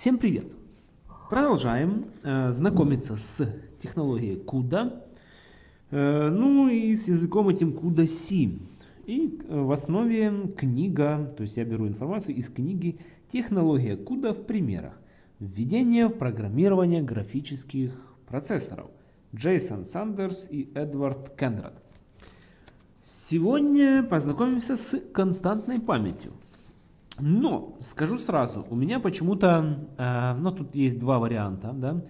Всем привет! Продолжаем э, знакомиться с технологией CUDA, э, ну и с языком этим CUDA C. И э, в основе книга, то есть я беру информацию из книги «Технология CUDA в примерах. Введение в программирование графических процессоров». Джейсон Сандерс и Эдвард Кендрат. Сегодня познакомимся с константной памятью. Но, скажу сразу, у меня почему-то, э, ну тут есть два варианта, да,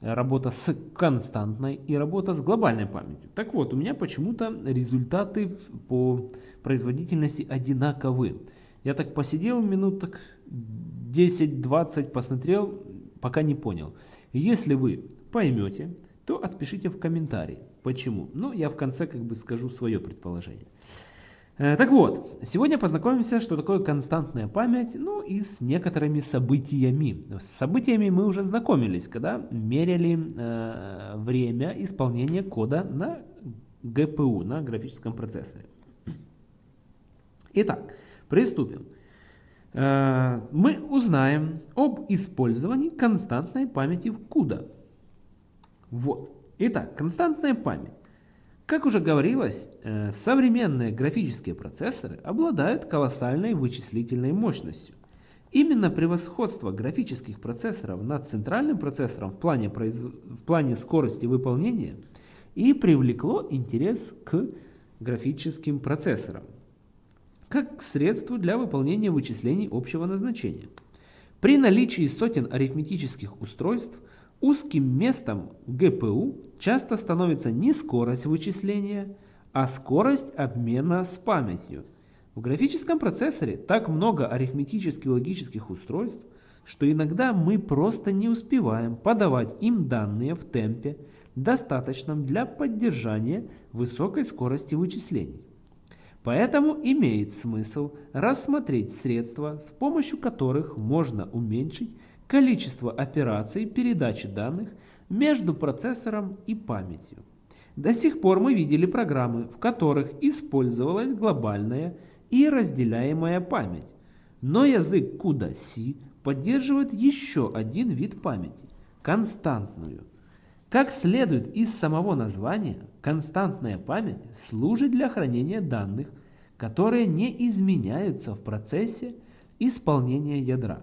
работа с константной и работа с глобальной памятью. Так вот, у меня почему-то результаты по производительности одинаковы. Я так посидел минут так 10-20, посмотрел, пока не понял. Если вы поймете, то отпишите в комментарии, почему. Ну, я в конце как бы скажу свое предположение. Э, так вот, сегодня познакомимся, что такое константная память, ну и с некоторыми событиями. С событиями мы уже знакомились, когда меряли э, время исполнения кода на GPU, на графическом процессоре. Итак, приступим. Э, мы узнаем об использовании константной памяти в CUDA. Вот. Итак, константная память. Как уже говорилось, э, современные графические процессоры обладают колоссальной вычислительной мощностью. Именно превосходство графических процессоров над центральным процессором в плане, произ... в плане скорости выполнения и привлекло интерес к графическим процессорам как средству для выполнения вычислений общего назначения. При наличии сотен арифметических устройств Узким местом ГПУ часто становится не скорость вычисления, а скорость обмена с памятью. В графическом процессоре так много арифметически логических устройств, что иногда мы просто не успеваем подавать им данные в темпе, достаточном для поддержания высокой скорости вычислений. Поэтому имеет смысл рассмотреть средства, с помощью которых можно уменьшить количество операций передачи данных между процессором и памятью. До сих пор мы видели программы, в которых использовалась глобальная и разделяемая память. Но язык CUDA-C поддерживает еще один вид памяти – константную. Как следует из самого названия, константная память служит для хранения данных, которые не изменяются в процессе исполнения ядра.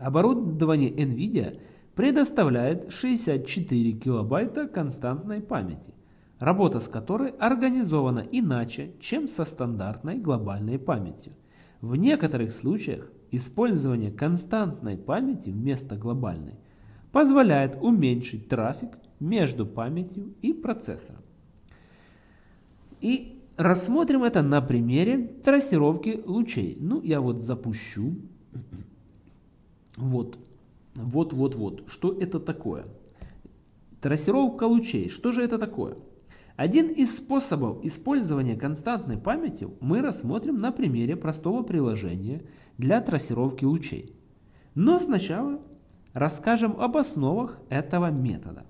Оборудование NVIDIA предоставляет 64 килобайта константной памяти, работа с которой организована иначе, чем со стандартной глобальной памятью. В некоторых случаях использование константной памяти вместо глобальной позволяет уменьшить трафик между памятью и процессором. И рассмотрим это на примере трассировки лучей. Ну, я вот запущу вот, вот, вот, вот. Что это такое? Трассировка лучей. Что же это такое? Один из способов использования константной памяти мы рассмотрим на примере простого приложения для трассировки лучей. Но сначала расскажем об основах этого метода.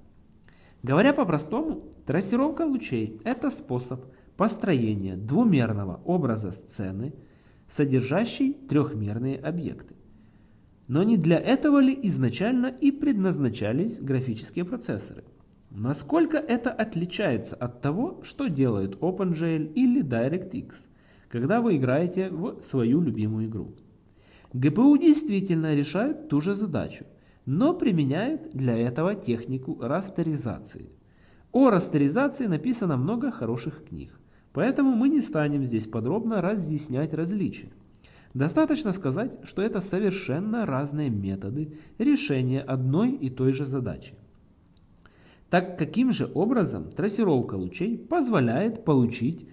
Говоря по-простому, трассировка лучей – это способ построения двумерного образа сцены, содержащий трехмерные объекты. Но не для этого ли изначально и предназначались графические процессоры? Насколько это отличается от того, что делает OpenGL или DirectX, когда вы играете в свою любимую игру? GPU действительно решает ту же задачу, но применяет для этого технику растеризации. О растеризации написано много хороших книг, поэтому мы не станем здесь подробно разъяснять различия. Достаточно сказать, что это совершенно разные методы решения одной и той же задачи. Так каким же образом трассировка лучей позволяет получить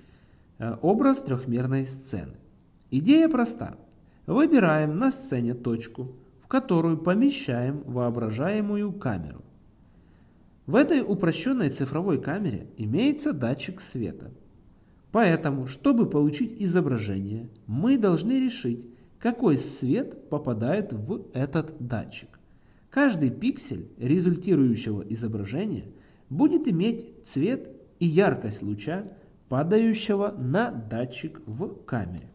э, образ трехмерной сцены? Идея проста. Выбираем на сцене точку, в которую помещаем воображаемую камеру. В этой упрощенной цифровой камере имеется датчик света – Поэтому, чтобы получить изображение, мы должны решить, какой свет попадает в этот датчик. Каждый пиксель результирующего изображения будет иметь цвет и яркость луча, падающего на датчик в камере.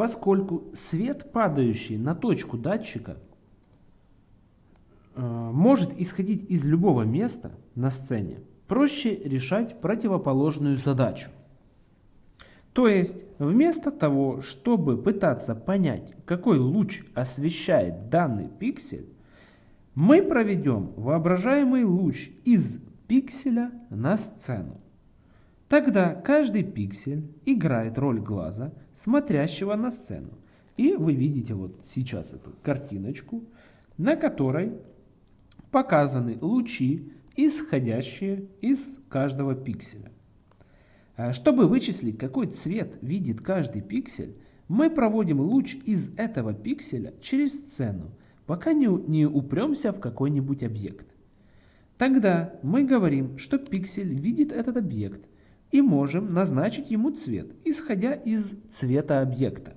поскольку свет, падающий на точку датчика, э, может исходить из любого места на сцене, проще решать противоположную задачу. То есть, вместо того, чтобы пытаться понять, какой луч освещает данный пиксель, мы проведем воображаемый луч из пикселя на сцену. Тогда каждый пиксель играет роль глаза, смотрящего на сцену. И вы видите вот сейчас эту картиночку, на которой показаны лучи, исходящие из каждого пикселя. А чтобы вычислить, какой цвет видит каждый пиксель, мы проводим луч из этого пикселя через сцену, пока не, не упремся в какой-нибудь объект. Тогда мы говорим, что пиксель видит этот объект и можем назначить ему цвет, исходя из цвета объекта.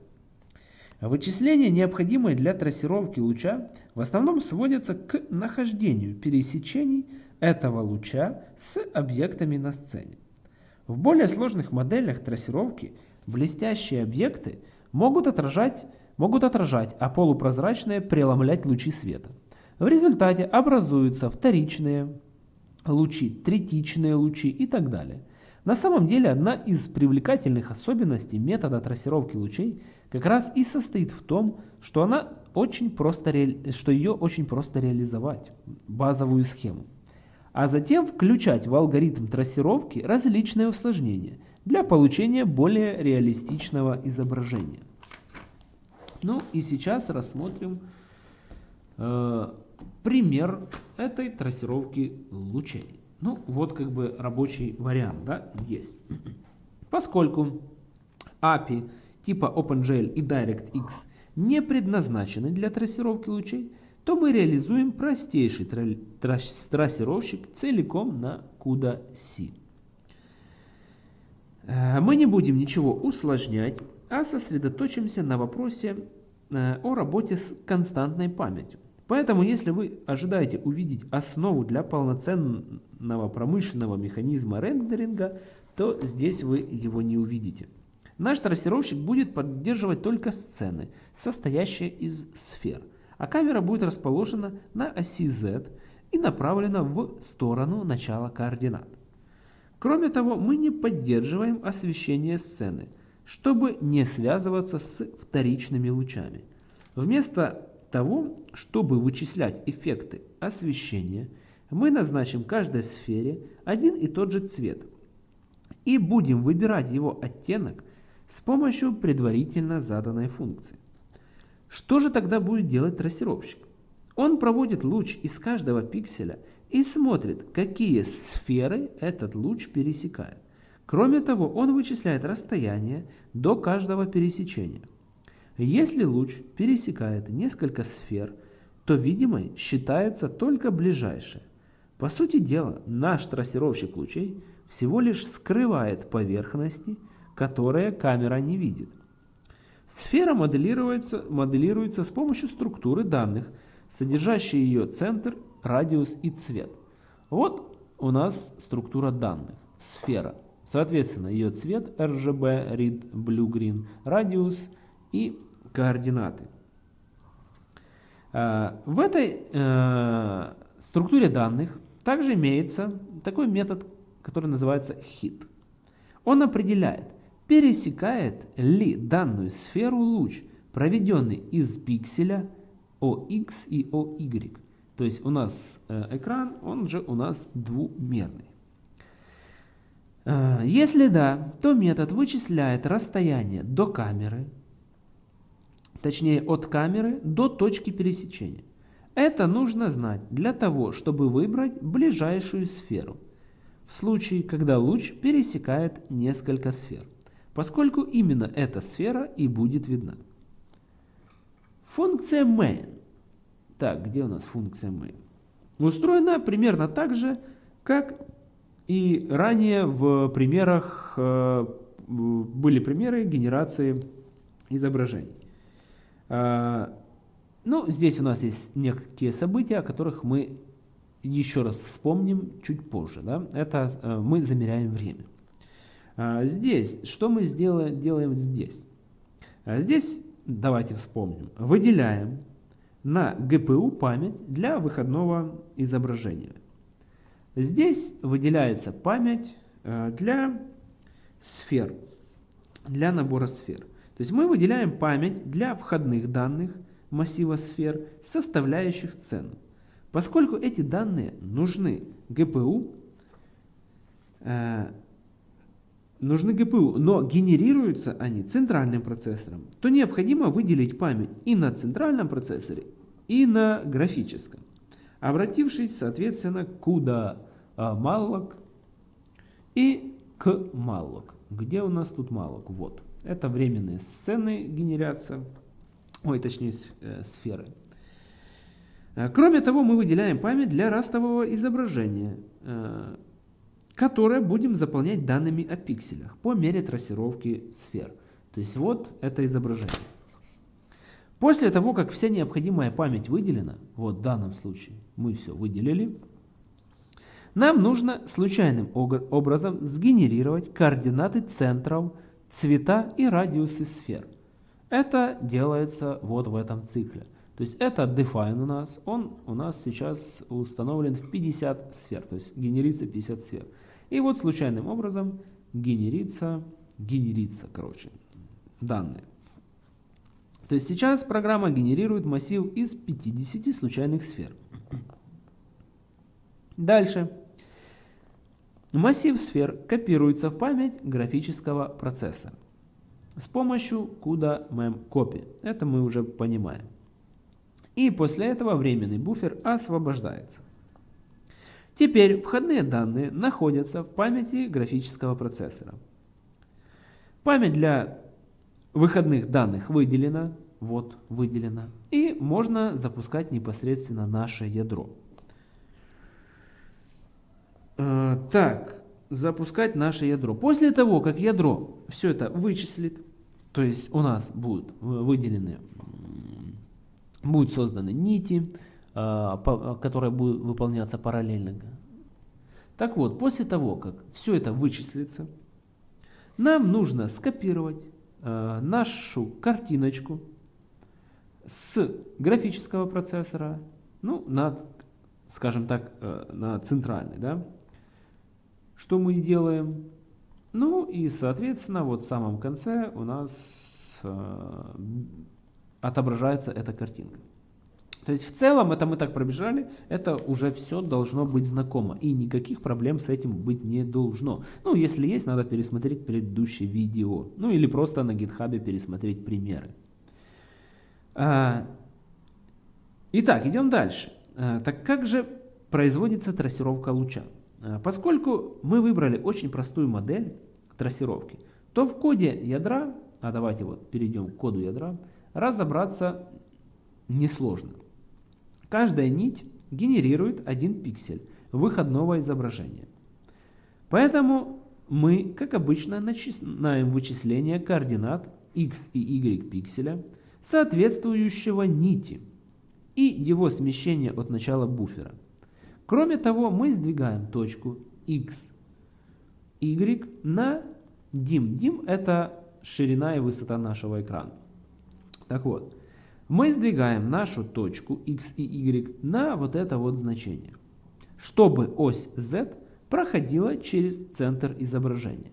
Вычисления, необходимые для трассировки луча, в основном сводятся к нахождению пересечений этого луча с объектами на сцене. В более сложных моделях трассировки блестящие объекты могут отражать могут отражать, а полупрозрачные преломлять лучи света. В результате образуются вторичные лучи, третичные лучи и так далее. На самом деле одна из привлекательных особенностей метода трассировки лучей как раз и состоит в том, что, она очень просто что ее очень просто реализовать, базовую схему, а затем включать в алгоритм трассировки различные усложнения для получения более реалистичного изображения. Ну и сейчас рассмотрим э, пример этой трассировки лучей. Ну вот как бы рабочий вариант да, есть. Поскольку API типа OpenGL и DirectX не предназначены для трассировки лучей, то мы реализуем простейший трассировщик целиком на CUDA-C. Э, мы не будем ничего усложнять, а сосредоточимся на вопросе э, о работе с константной памятью. Поэтому, если вы ожидаете увидеть основу для полноценного промышленного механизма рендеринга, то здесь вы его не увидите. Наш трассировщик будет поддерживать только сцены, состоящие из сфер, а камера будет расположена на оси Z и направлена в сторону начала координат. Кроме того, мы не поддерживаем освещение сцены – чтобы не связываться с вторичными лучами. Вместо того, чтобы вычислять эффекты освещения, мы назначим каждой сфере один и тот же цвет и будем выбирать его оттенок с помощью предварительно заданной функции. Что же тогда будет делать трассировщик? Он проводит луч из каждого пикселя и смотрит, какие сферы этот луч пересекает. Кроме того, он вычисляет расстояние до каждого пересечения. Если луч пересекает несколько сфер, то видимой считается только ближайшая. По сути дела, наш трассировщик лучей всего лишь скрывает поверхности, которые камера не видит. Сфера моделируется, моделируется с помощью структуры данных, содержащей ее центр, радиус и цвет. Вот у нас структура данных, сфера. Соответственно, ее цвет RGB, Red, Blue, Green, радиус и координаты. А, в этой э, структуре данных также имеется такой метод, который называется hit. Он определяет, пересекает ли данную сферу луч, проведенный из пикселя OX и OY. То есть у нас э, экран, он же у нас двумерный. Э, если да, то метод вычисляет расстояние до камеры, точнее от камеры до точки пересечения. Это нужно знать для того, чтобы выбрать ближайшую сферу, в случае, когда луч пересекает несколько сфер, поскольку именно эта сфера и будет видна. Функция main. Так, где у нас функция main? Устроена примерно так же, как и ранее в примерах э, были примеры генерации изображений. А, ну, здесь у нас есть некие события, о которых мы еще раз вспомним чуть позже. Да? Это э, мы замеряем время. А, здесь, что мы сделаем, делаем здесь? А здесь, давайте вспомним, выделяем на ГПУ память для выходного изображения. Здесь выделяется память э, для сфер, для набора сфер. То есть мы выделяем память для входных данных массива сфер, составляющих цену. Поскольку эти данные нужны э, нужны ГПУ, но генерируются они центральным процессором, то необходимо выделить память и на центральном процессоре, и на графическом. Обратившись, соответственно, куда а, malloc и к malloc. Где у нас тут malloc? Вот. Это временные сцены генерация, ой, точнее э, сферы. Э, кроме того, мы выделяем память для растового изображения, э, которое будем заполнять данными о пикселях по мере трассировки сфер. То есть вот это изображение. После того, как вся необходимая память выделена, вот в данном случае мы все выделили, нам нужно случайным образом сгенерировать координаты центров, цвета и радиусы сфер. Это делается вот в этом цикле. То есть это define у нас, он у нас сейчас установлен в 50 сфер, то есть генерится 50 сфер. И вот случайным образом генерится, генерится, короче, данные. То есть сейчас программа генерирует массив из 50 случайных сфер. Дальше. Массив сфер копируется в память графического процессора с помощью CUDA memcopy. Это мы уже понимаем. И после этого временный буфер освобождается. Теперь входные данные находятся в памяти графического процессора. Память для выходных данных выделена, вот выделена, и можно запускать непосредственно наше ядро. Э, так, запускать наше ядро. После того, как ядро все это вычислит, то есть у нас будут выделены, будут созданы нити, э, которые будут выполняться параллельно. Так вот, после того, как все это вычислится, нам нужно скопировать э, нашу картиночку с графического процессора, ну, на, скажем так, э, на центральный, да, что мы делаем? Ну и, соответственно, вот в самом конце у нас э, отображается эта картинка. То есть в целом, это мы так пробежали, это уже все должно быть знакомо. И никаких проблем с этим быть не должно. Ну, если есть, надо пересмотреть предыдущее видео. Ну, или просто на гитхабе пересмотреть примеры. А, итак, идем дальше. А, так как же производится трассировка луча? А, поскольку мы выбрали очень простую модель трассировки, то в коде ядра, а давайте вот перейдем к коду ядра, разобраться несложно. Каждая нить генерирует один пиксель выходного изображения. Поэтому мы, как обычно, начинаем вычисление координат x и y пикселя, соответствующего нити, и его смещение от начала буфера. Кроме того, мы сдвигаем точку x, y на dim. Dim это ширина и высота нашего экрана. Так вот, мы сдвигаем нашу точку x и y на вот это вот значение, чтобы ось z проходила через центр изображения.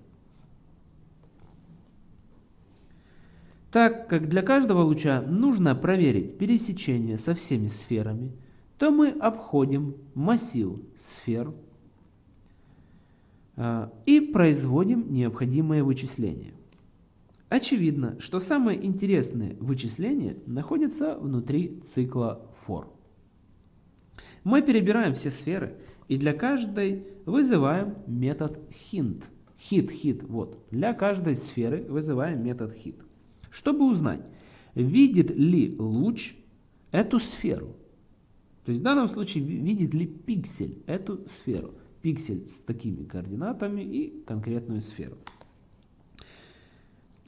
Так как для каждого луча нужно проверить пересечение со всеми сферами, то мы обходим массив сфер а, и производим необходимые вычисления. Очевидно, что самые интересные вычисления находятся внутри цикла for. Мы перебираем все сферы и для каждой вызываем метод hint. Hit, hit, вот. Для каждой сферы вызываем метод hit. Чтобы узнать, видит ли луч эту сферу. То есть в данном случае видит ли пиксель эту сферу. Пиксель с такими координатами и конкретную сферу.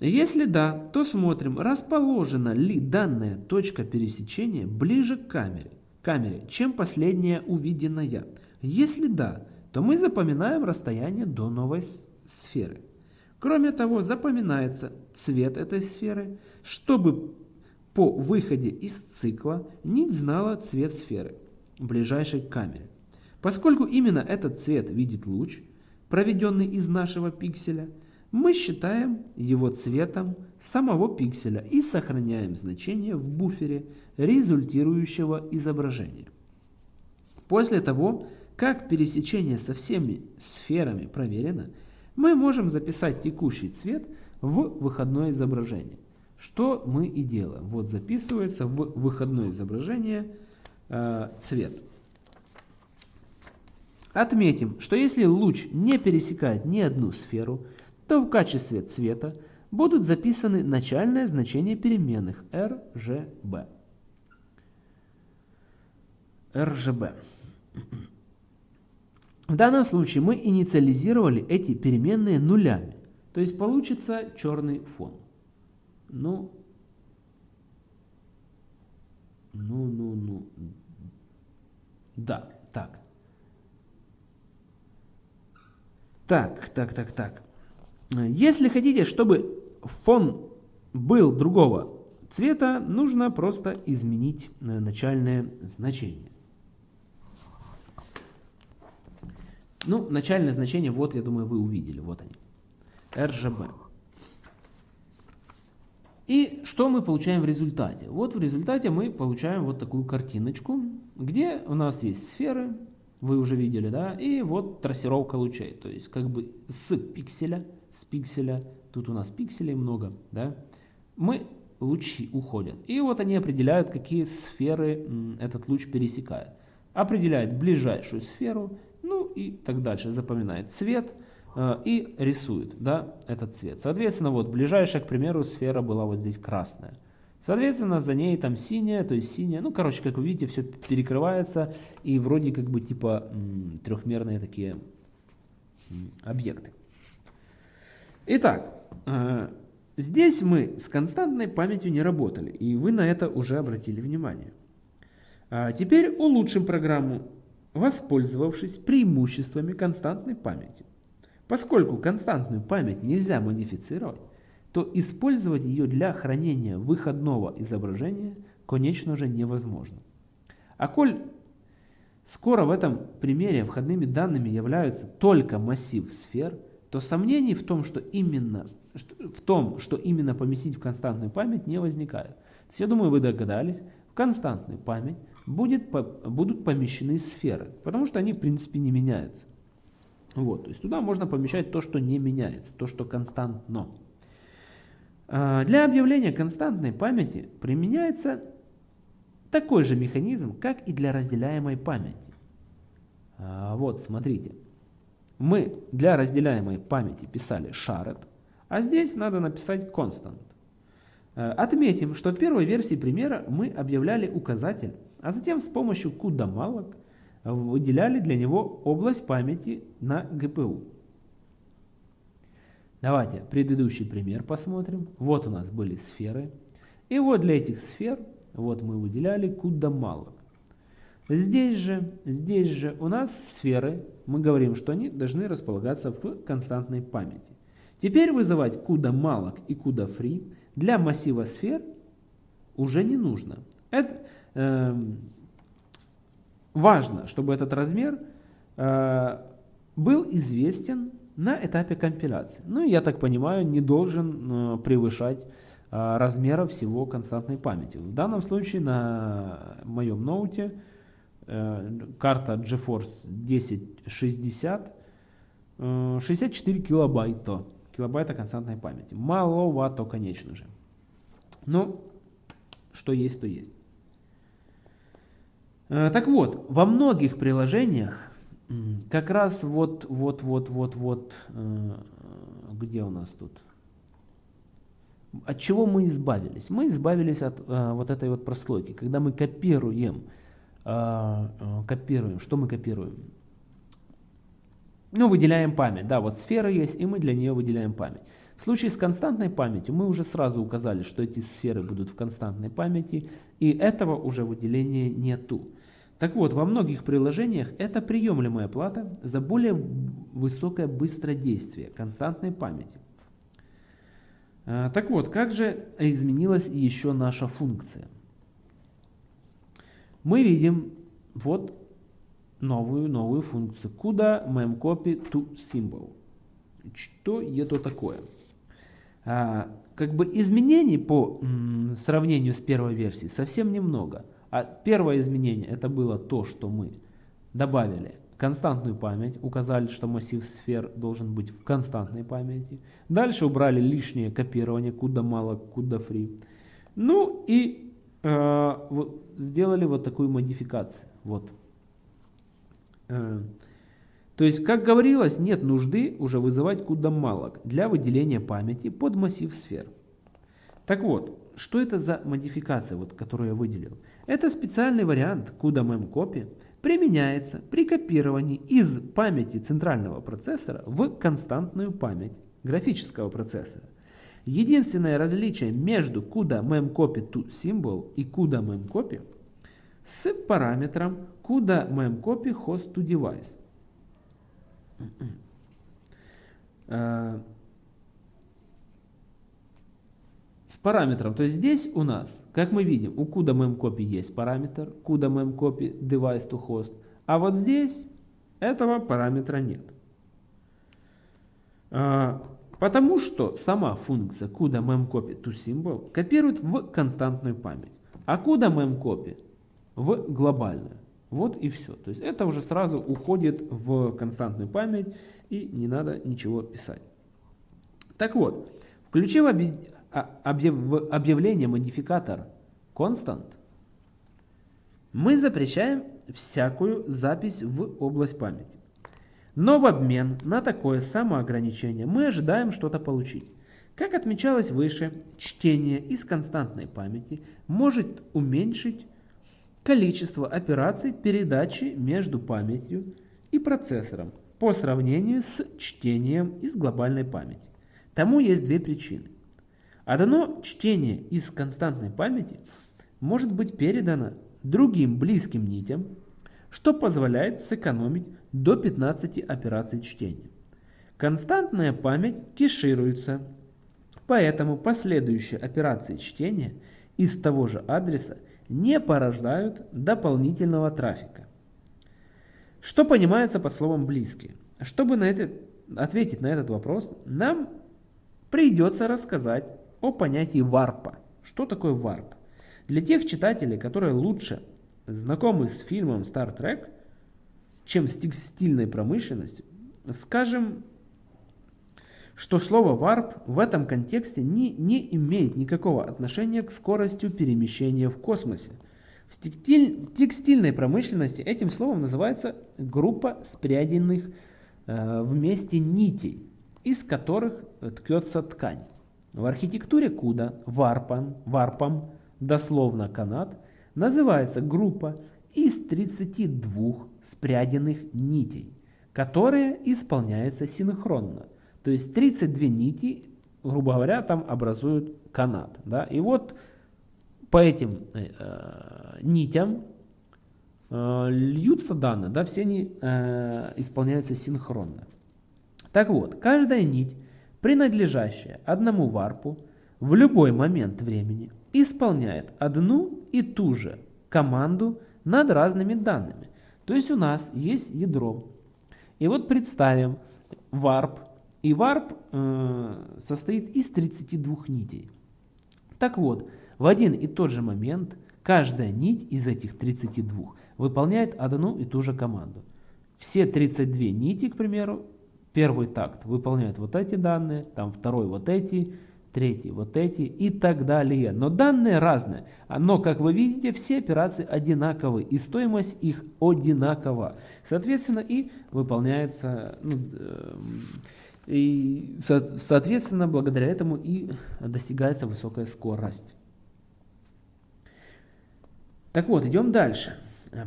Если да, то смотрим, расположена ли данная точка пересечения ближе к камере, камере чем последняя увиденная. Если да, то мы запоминаем расстояние до новой сферы. Кроме того, запоминается цвет этой сферы, чтобы по выходе из цикла нить знала цвет сферы, ближайшей к камере. Поскольку именно этот цвет видит луч, проведенный из нашего пикселя, мы считаем его цветом самого пикселя и сохраняем значение в буфере результирующего изображения. После того, как пересечение со всеми сферами проверено, мы можем записать текущий цвет в выходное изображение. Что мы и делаем. Вот записывается в выходное изображение э, цвет. Отметим, что если луч не пересекает ни одну сферу, то в качестве цвета будут записаны начальное значение переменных RGB. RGB. В данном случае мы инициализировали эти переменные нулями. То есть получится черный фон. Ну, ну, ну, ну. Да, так. Так, так, так, так. Если хотите, чтобы фон был другого цвета, нужно просто изменить э, начальное значение. Ну, начальное значение, вот, я думаю, вы увидели, вот они. RGB. И что мы получаем в результате? Вот в результате мы получаем вот такую картиночку, где у нас есть сферы, вы уже видели, да, и вот трассировка лучей, то есть как бы с пикселя, с пикселя, тут у нас пикселей много, да, мы лучи уходят. И вот они определяют, какие сферы этот луч пересекает. Определяет ближайшую сферу, ну и так дальше. Запоминает цвет, Э, и рисует да, этот цвет. Соответственно, вот ближайшая, к примеру, сфера была вот здесь красная. Соответственно, за ней там синяя, то есть синяя. Ну, короче, как вы видите, все перекрывается и вроде как бы типа трехмерные такие объекты. Итак, э, здесь мы с константной памятью не работали, и вы на это уже обратили внимание. А теперь улучшим программу, воспользовавшись преимуществами константной памяти. Поскольку константную память нельзя модифицировать, то использовать ее для хранения выходного изображения, конечно же, невозможно. А коль скоро в этом примере входными данными являются только массив сфер, то сомнений в том, что именно, в том, что именно поместить в константную память, не возникает. То есть, я думаю, вы догадались, в константную память будет, будут помещены сферы, потому что они в принципе не меняются. Вот, то есть туда можно помещать то, что не меняется, то, что константно. А, для объявления константной памяти применяется такой же механизм, как и для разделяемой памяти. А, вот, смотрите. Мы для разделяемой памяти писали shared, а здесь надо написать constant. А, отметим, что в первой версии примера мы объявляли указатель, а затем с помощью CUDA malloc выделяли для него область памяти на ГПУ. Давайте предыдущий пример посмотрим. Вот у нас были сферы. И вот для этих сфер вот мы выделяли куда мало. Здесь же, здесь же у нас сферы, мы говорим, что они должны располагаться в константной памяти. Теперь вызывать куда malloc и куда free для массива сфер уже не нужно. Это, э, важно, чтобы этот размер э, был известен на этапе компиляции. Ну, я так понимаю, не должен э, превышать э, размера всего константной памяти. В данном случае на моем ноуте карта GeForce 1060 э, 64 килобайта, килобайта константной памяти. Маловато, конечно же. Но что есть, то есть. Э, так вот, во многих приложениях как раз вот, вот, вот, вот, вот, э, где у нас тут? От чего мы избавились? Мы избавились от э, вот этой вот прослойки, когда мы копируем, копируем, что мы копируем? Ну, выделяем память, да, вот сфера есть, и мы для нее выделяем память. В случае с константной памятью мы уже сразу указали, что эти сферы будут в константной памяти, и этого уже выделения нету. Так вот, во многих приложениях это приемлемая плата за более высокое быстродействие константной памяти. А, так вот, как же изменилась еще наша функция? Мы видим вот новую, новую функцию. Куда memcopy to symbol. Что это такое? А, как бы изменений по сравнению с первой версией совсем немного. А первое изменение это было то, что мы добавили константную память, указали, что массив сфер должен быть в константной памяти. Дальше убрали лишнее копирование, куда мало, куда free. Ну и э, вот, сделали вот такую модификацию. Вот. Э, то есть, как говорилось, нет нужды уже вызывать куда мало для выделения памяти под массив сфер. Так вот, что это за модификация, вот, которую я выделил? Это специальный вариант CUDA memcopy, применяется при копировании из памяти центрального процессора в константную память графического процессора. Единственное различие между CUDA memcopy to symbol и CUDA memcopy с параметром CUDA memcopy host to device. Э, с параметром. То есть здесь у нас, как мы видим, у CUDA memcopy есть параметр, CUDA memcopy device to host, а вот здесь этого параметра нет. Потому что сама функция CUDA memcopy to symbol копирует в константную память, а CUDA memcopy в глобальную. Вот и все. То есть это уже сразу уходит в константную память и не надо ничего писать. Так вот, включив а, объявление модификатор constant, мы запрещаем всякую запись в область памяти. Но в обмен на такое самоограничение мы ожидаем что-то получить. Как отмечалось выше, чтение из константной памяти может уменьшить количество операций передачи между памятью и процессором по сравнению с чтением из глобальной памяти. Тому есть две причины. Одно чтение из константной памяти может быть передано другим близким нитям, что позволяет сэкономить до 15 операций чтения. Константная память кешируется, поэтому последующие операции чтения из того же адреса не порождают дополнительного трафика. Что понимается под словом «близкие»? Чтобы на это, ответить на этот вопрос, нам придется рассказать о понятии warp а. Что такое warp? Для тех читателей, которые лучше знакомы с фильмом Star Trek, чем с текстильной промышленностью, скажем, что слово warp в этом контексте не, не имеет никакого отношения к скорости перемещения в космосе. В текстиль, текстильной промышленности этим словом называется группа спряденных э, вместе нитей, из которых ткется ткань. В архитектуре куда варпом, варпом, дословно канат, называется группа из 32 спряденных нитей, которые исполняются синхронно. То есть 32 нити, грубо говоря, там образуют канат. Да? И вот по этим э, нитям э, льются данные, да, все они э, исполняются синхронно. Так вот, каждая нить принадлежащая одному warp у, в любой момент времени исполняет одну и ту же команду над разными данными. То есть у нас есть ядро. И вот представим warp. И warp э, состоит из 32 нитей. Так вот, в один и тот же момент каждая нить из этих 32 выполняет одну и ту же команду. Все 32 нити, к примеру, Первый такт выполняет вот эти данные, там второй вот эти, третий вот эти и так далее. Но данные разные. Но, как вы видите, все операции одинаковы и стоимость их одинакова. Соответственно, и выполняется, ну, э, и, соответственно, благодаря этому и достигается высокая скорость. Так вот, идем дальше.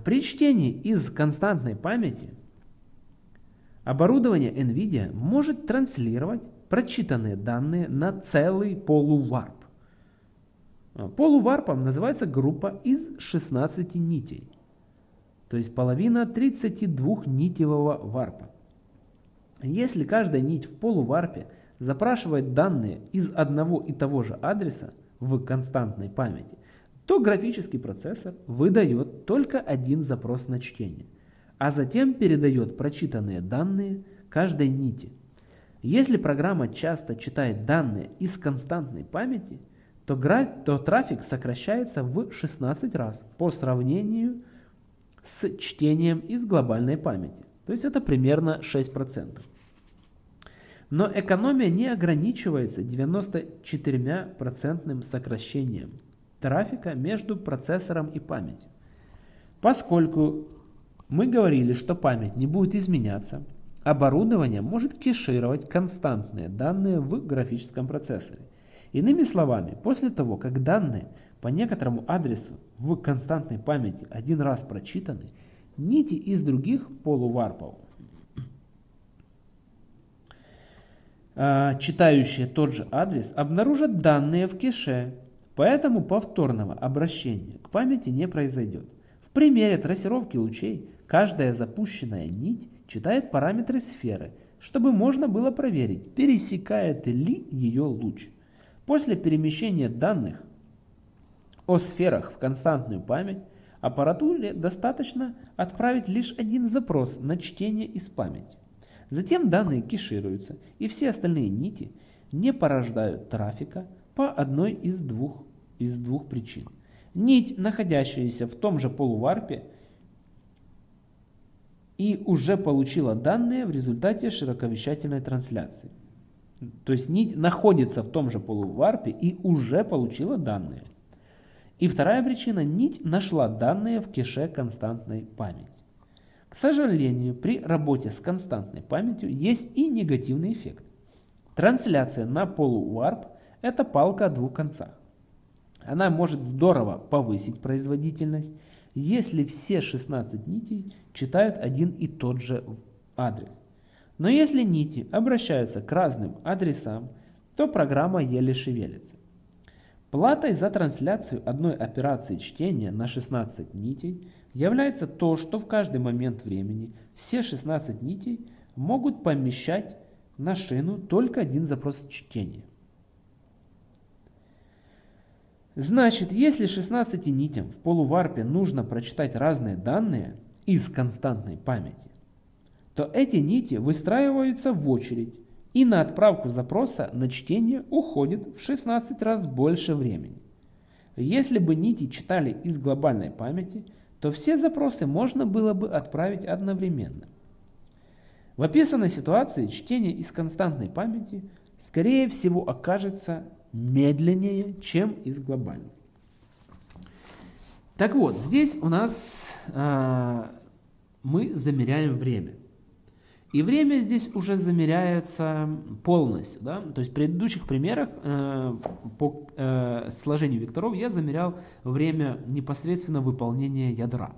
При чтении из константной памяти Оборудование NVIDIA может транслировать прочитанные данные на целый полуварп. Полуварпом называется группа из 16 нитей, то есть половина 32-нитевого варпа. Если каждая нить в полуварпе запрашивает данные из одного и того же адреса в константной памяти, то графический процессор выдает только один запрос на чтение, а затем передает прочитанные данные каждой нити. Если программа часто читает данные из константной памяти, то, то трафик сокращается в 16 раз по сравнению с чтением из глобальной памяти. То есть это примерно 6%. Но экономия не ограничивается 94% сокращением трафика между процессором и памятью. Поскольку мы говорили, что память не будет изменяться, оборудование может кешировать константные данные в графическом процессоре. Иными словами, после того, как данные по некоторому адресу в константной памяти один раз прочитаны, нити из других полуварпов А, читающие тот же адрес обнаружат данные в кэше, поэтому повторного обращения к памяти не произойдет. В примере трассировки лучей каждая запущенная нить читает параметры сферы, чтобы можно было проверить, пересекает ли ее луч. После перемещения данных о сферах в константную память аппаратуре достаточно отправить лишь один запрос на чтение из памяти. Затем данные кешируются, и все остальные нити не порождают трафика по одной из двух, из двух причин. Нить, находящаяся в том же полуварпе, и уже получила данные в результате широковещательной трансляции. То есть нить находится в том же полуварпе и уже получила данные. И вторая причина, нить нашла данные в кеше константной памяти. К сожалению, при работе с константной памятью есть и негативный эффект. Трансляция на полуварп – это палка о двух концах. Она может здорово повысить производительность, если все 16 нитей читают один и тот же адрес. Но если нити обращаются к разным адресам, то программа еле шевелится. Платой за трансляцию одной операции чтения на 16 нитей является то, что в каждый момент времени все 16 нитей могут помещать на шину только один запрос чтения. Значит, если 16 нитям в полуварпе нужно прочитать разные данные из константной памяти, то эти нити выстраиваются в очередь, и на отправку запроса на чтение уходит в 16 раз больше времени. Если бы нити читали из глобальной памяти, то все запросы можно было бы отправить одновременно. В описанной ситуации чтение из константной памяти скорее всего окажется медленнее, чем из глобальной. Так вот, здесь у нас э, мы замеряем время. И время здесь уже замеряется полностью. Да? То есть в предыдущих примерах э, по э, сложению векторов я замерял время непосредственно выполнения ядра.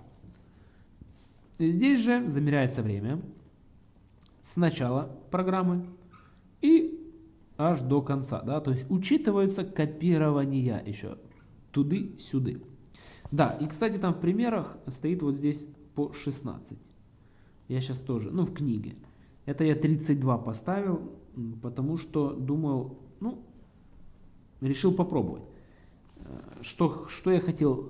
Здесь же замеряется время с начала программы и аж до конца. Да? То есть учитывается копирование еще туды-сюды. Да, и кстати там в примерах стоит вот здесь по 16. Я сейчас тоже, ну в книге. Это я 32 поставил, потому что думал, ну, решил попробовать. Э, что, что я хотел э,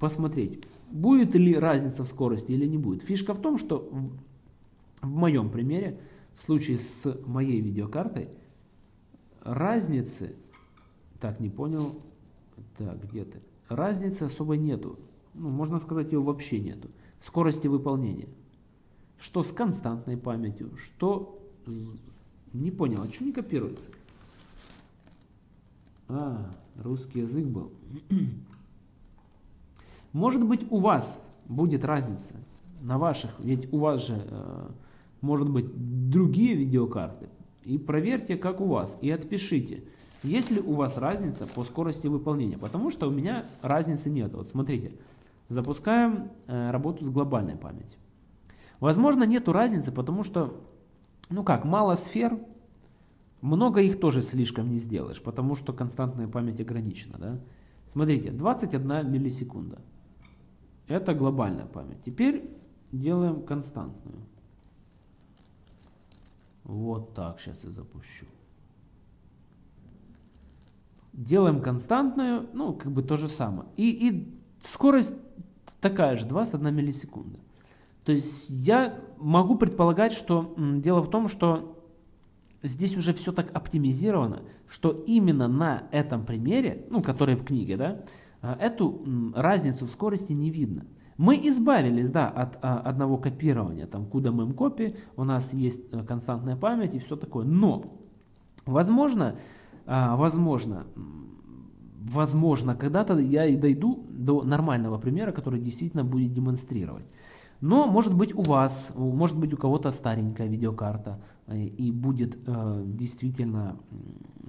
посмотреть, будет ли разница в скорости или не будет. Фишка в том, что в, моем примере, в случае с моей видеокартой, разницы, так, не понял, так, где ты, разницы особо нету, ну, можно сказать, ее вообще нету, скорости выполнения что с константной памятью, что... Не понял, а что не копируется? А, русский язык был. Может быть у вас будет разница на ваших, ведь у вас же э, может быть другие видеокарты. И проверьте, как у вас, и отпишите, есть ли у вас разница по скорости выполнения. Потому что у меня разницы нет. Вот смотрите, запускаем э, работу с глобальной памятью. Возможно, нету разницы, потому что, ну как, мало сфер, много их тоже слишком не сделаешь, потому что константная память ограничена. Да? Смотрите, 21 миллисекунда. Это глобальная память. Теперь делаем константную. Вот так сейчас я запущу. Делаем константную, ну, как бы то же самое. И, и скорость такая же, 21 миллисекунда. То есть я могу предполагать, что дело в том, что здесь уже все так оптимизировано, что именно на этом примере, ну, который в книге, да, а, эту разницу в скорости не видно. Мы избавились, да, от а, одного копирования, там, куда мы копи, у нас есть э, константная память и все такое, но, возможно, а, возможно, возможно, когда-то я и дойду до нормального примера, который действительно будет демонстрировать. Но может быть у вас, может быть у кого-то старенькая видеокарта э, и будет э, действительно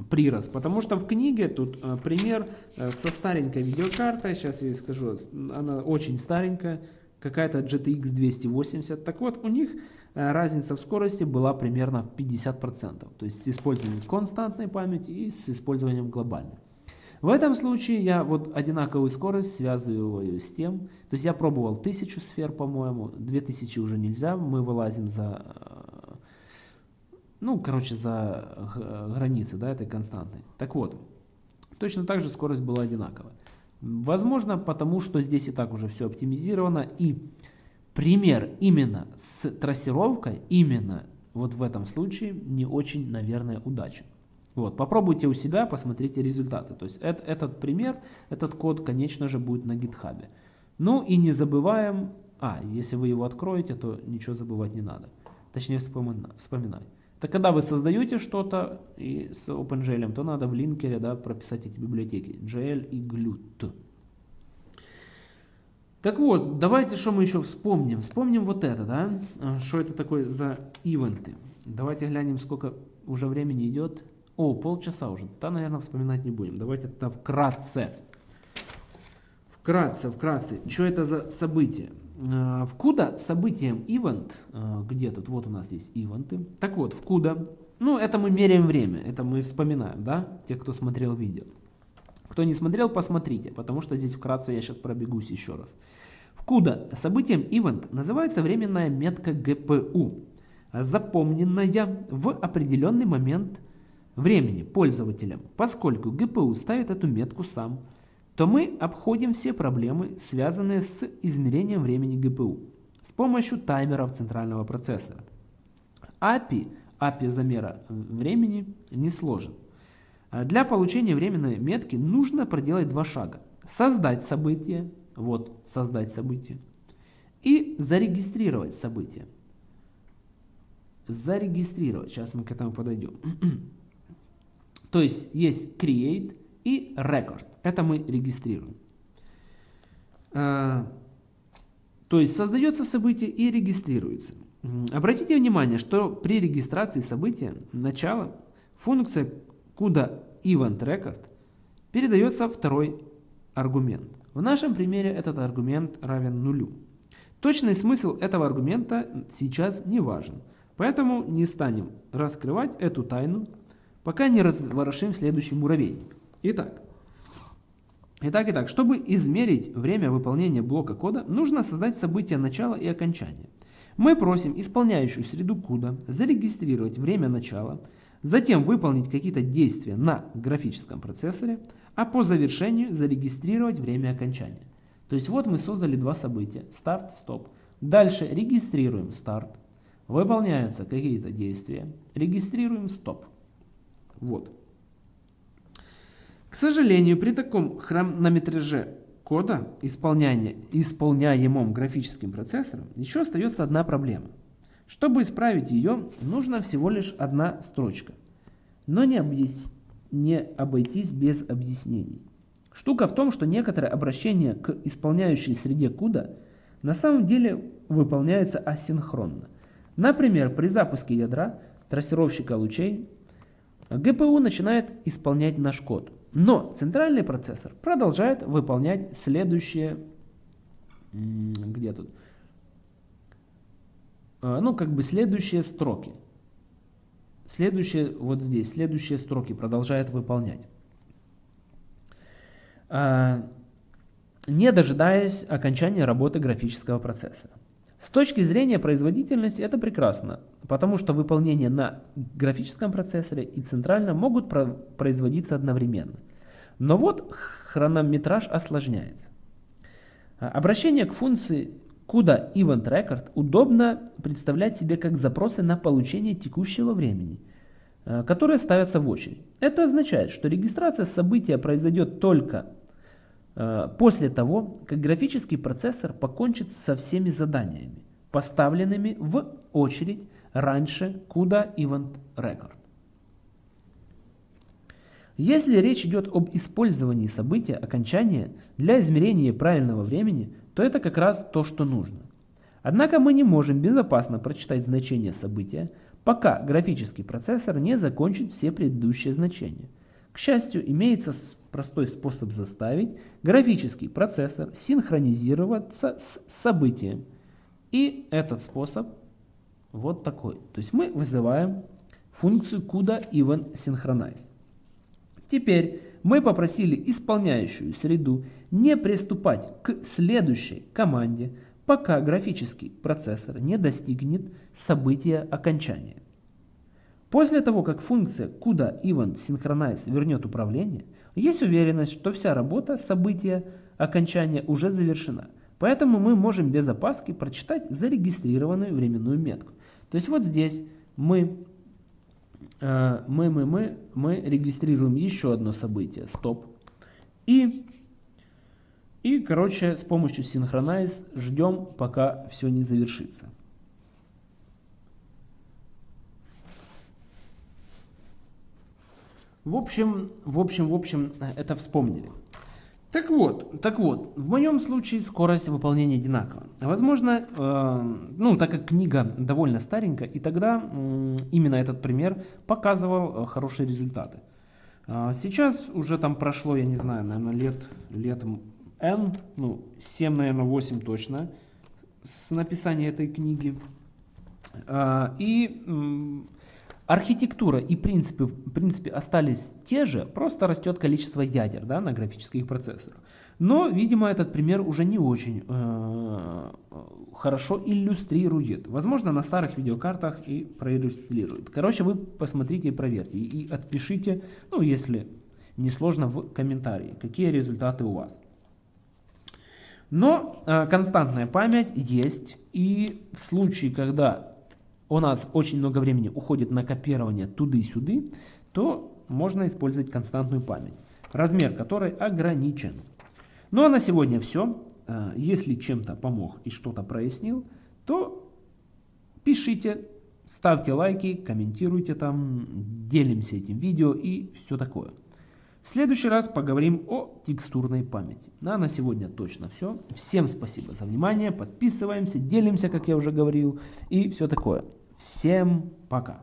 прирост. Потому что в книге тут э, пример э, со старенькой видеокартой, сейчас я скажу, она очень старенькая, какая-то GTX 280. Так вот, у них э, разница в скорости была примерно в 50%. То есть с использованием константной памяти и с использованием глобальной. В этом случае я вот одинаковую скорость связываю с тем, то есть я пробовал 1000 сфер, по-моему, 2000 уже нельзя, мы вылазим за, э, ну, короче, за границы, да, этой константной. Так вот, точно так же скорость была одинаковая. Возможно, потому что здесь и так уже все оптимизировано, и пример именно с трассировкой, именно вот в этом случае не очень, наверное, удачен. Вот, попробуйте у себя, посмотрите результаты. То есть это, этот пример, этот код, конечно же, будет на GitHub. Ну и не забываем, а, если вы его откроете, то ничего забывать не надо. Точнее вспоминать. Так когда вы создаете что-то с OpenGL, то надо в линкере да, прописать эти библиотеки. GL и GLUT. Так вот, давайте что мы еще вспомним. Вспомним вот это, да? Что это такое за ивенты. Давайте глянем, сколько уже времени идет. О, полчаса уже. Да, наверное, вспоминать не будем. Давайте тогда вкратце. Вкратце, вкратце. Что это за событие? Э, в CUDA событием event, э, где тут, вот у нас есть ивенты. Так вот, в CUDA, ну это мы меряем время, это мы вспоминаем, да, те, кто смотрел видео. Кто не смотрел, посмотрите, потому что здесь вкратце я сейчас пробегусь еще раз. В CUDA событием event называется временная метка GPU, запомненная в определенный момент времени пользователям, поскольку GPU ставит эту метку сам, то мы обходим все проблемы, связанные с измерением времени GPU с помощью таймеров центрального процессора. API, API замера времени, не сложен. Для получения временной метки нужно проделать два шага. Создать событие, вот создать событие, и зарегистрировать событие. Зарегистрировать, сейчас мы к этому подойдем. То есть есть create и record. Это мы регистрируем. А, то есть создается событие и регистрируется. Обратите внимание, что при регистрации события начала функция CUDA event record передается второй аргумент. В нашем примере этот аргумент равен нулю. Точный смысл этого аргумента сейчас не важен, поэтому не станем раскрывать эту тайну пока не разворошим следующий муравейник. Итак, итак, итак, чтобы измерить время выполнения блока кода, нужно создать событие начала и окончания. Мы просим исполняющую среду кода зарегистрировать время начала, затем выполнить какие-то действия на графическом процессоре, а по завершению зарегистрировать время окончания. То есть вот мы создали два события, старт, стоп. Дальше регистрируем старт, выполняются какие-то действия, регистрируем стоп. Вот. К сожалению, при таком хронометраже кода, исполняемом графическим процессором, еще остается одна проблема. Чтобы исправить ее, нужно всего лишь одна строчка. Но не, объяс... не обойтись без объяснений. Штука в том, что некоторые обращения к исполняющей среде CUDA на самом деле выполняются асинхронно. Например, при запуске ядра трассировщика лучей ГПУ начинает исполнять наш код. Но центральный процессор продолжает выполнять следующие... Где тут? А, ну, как бы следующие строки. Следующие, вот здесь, следующие строки продолжает выполнять. А, не дожидаясь окончания работы графического процессора. С точки зрения производительности это прекрасно, потому что выполнение на графическом процессоре и центральном могут производиться одновременно. Но вот хронометраж осложняется. А, обращение к функции CUDA Event Record удобно представлять себе как запросы на получение текущего времени, а, которые ставятся в очередь. Это означает, что регистрация события произойдет только после того, как графический процессор покончит со всеми заданиями, поставленными в очередь раньше CUDA Event Record. Если речь идет об использовании события окончания для измерения правильного времени, то это как раз то, что нужно. Однако мы не можем безопасно прочитать значение события, пока графический процессор не закончит все предыдущие значения. К счастью, имеется простой способ заставить графический процессор синхронизироваться с событием. И этот способ вот такой. То есть мы вызываем функцию CUDA Even Synchronize. Теперь мы попросили исполняющую среду не приступать к следующей команде, пока графический процессор не достигнет события окончания. После того, как функция CUDA Event Synchronize вернет управление, есть уверенность, что вся работа события окончания уже завершена. Поэтому мы можем без опаски прочитать зарегистрированную временную метку. То есть вот здесь мы Э, мы, мы, мы, мы регистрируем еще одно событие, стоп. И, и, короче, с помощью Synchronize ждем, пока все не завершится. В общем, в общем, в общем, это вспомнили. Так вот, так вот, в моем случае скорость выполнения одинакова. Возможно, э, ну, так как книга довольно старенькая, и тогда э, именно этот пример показывал э, хорошие результаты. Э, сейчас уже там прошло, я не знаю, наверное, лет, лет N, ну, 7, наверное, 8 точно, с написания этой книги. Э, и... Э, Архитектура и принципы в принципе остались те же, просто растет количество ядер да, на графических процессорах. Но, видимо, этот пример уже не очень э, хорошо иллюстрирует. Возможно, на старых видеокартах и проиллюстрирует. Короче, вы посмотрите и проверьте. И отпишите, ну, если не сложно, в комментарии, какие результаты у вас. Но э, константная память есть. И в случае, когда у нас очень много времени уходит на копирование туды-сюды, то можно использовать константную память, размер которой ограничен. Ну а на сегодня все. Э, если чем-то помог и что-то прояснил, то пишите, ставьте лайки, комментируйте там, делимся этим видео и все такое. В следующий раз поговорим о текстурной памяти. Ну, а на сегодня точно все. Всем спасибо за внимание. Подписываемся, делимся, как я уже говорил. И все такое. Всем пока.